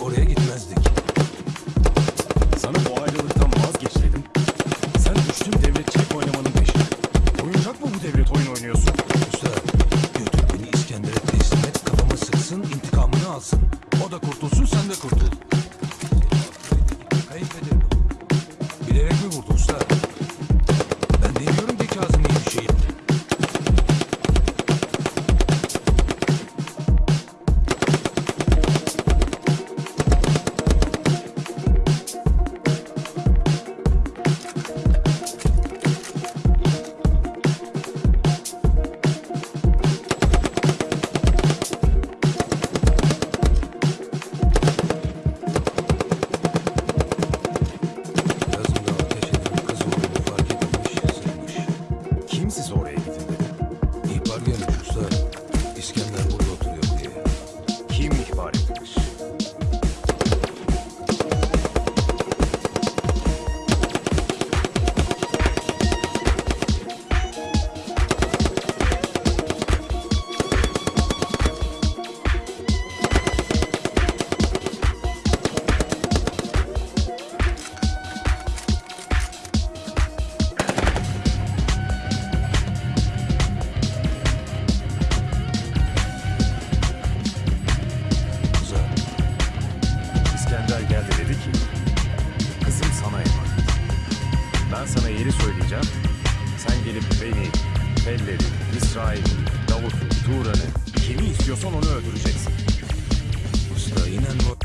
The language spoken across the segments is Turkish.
Oraya git. Ben sana yeri söyleyeceğim. Sen gelip beni, Pelleri, İsrail'i, Davut'u, Turan'ı kimi istiyorsan onu öldüreceksin. Usta inen bu...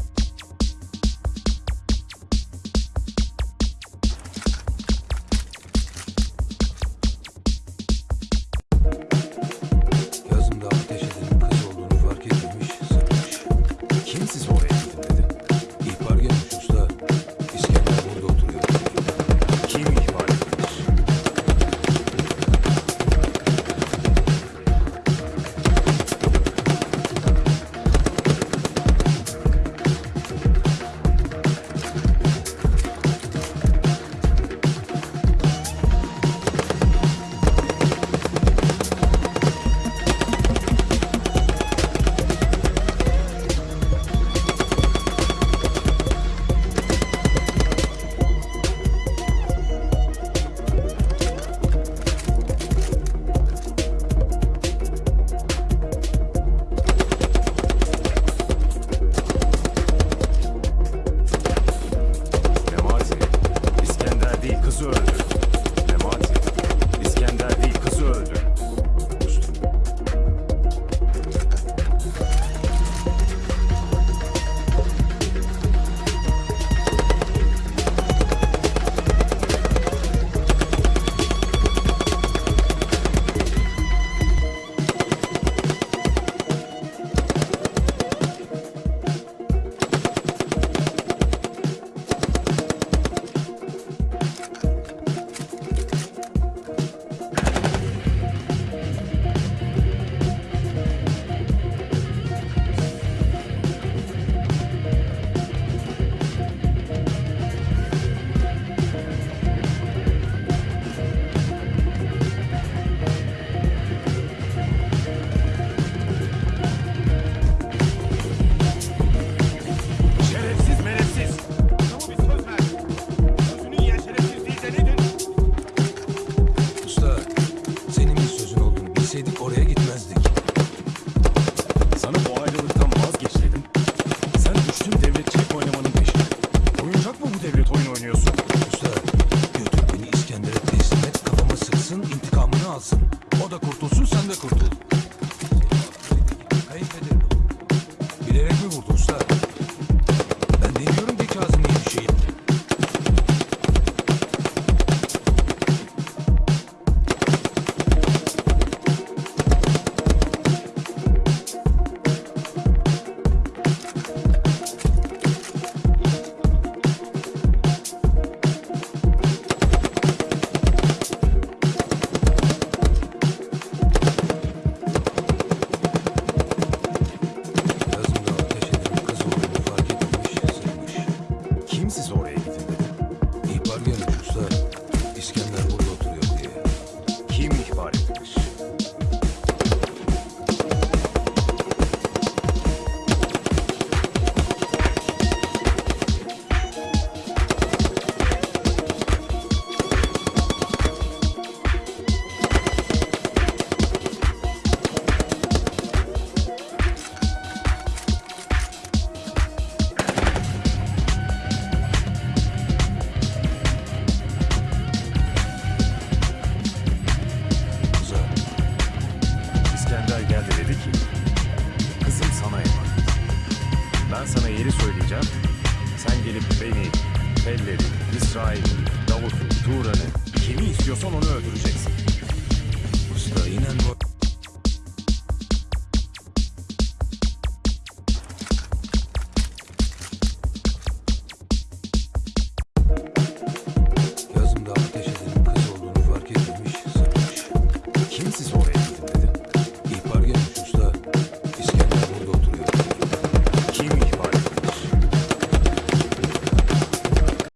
oyun oynuyorsun. Felleri, İsrail'i, Davut'u, Turan'ı kimi istiyorsan onu öldüreceksin. Usta inen bu...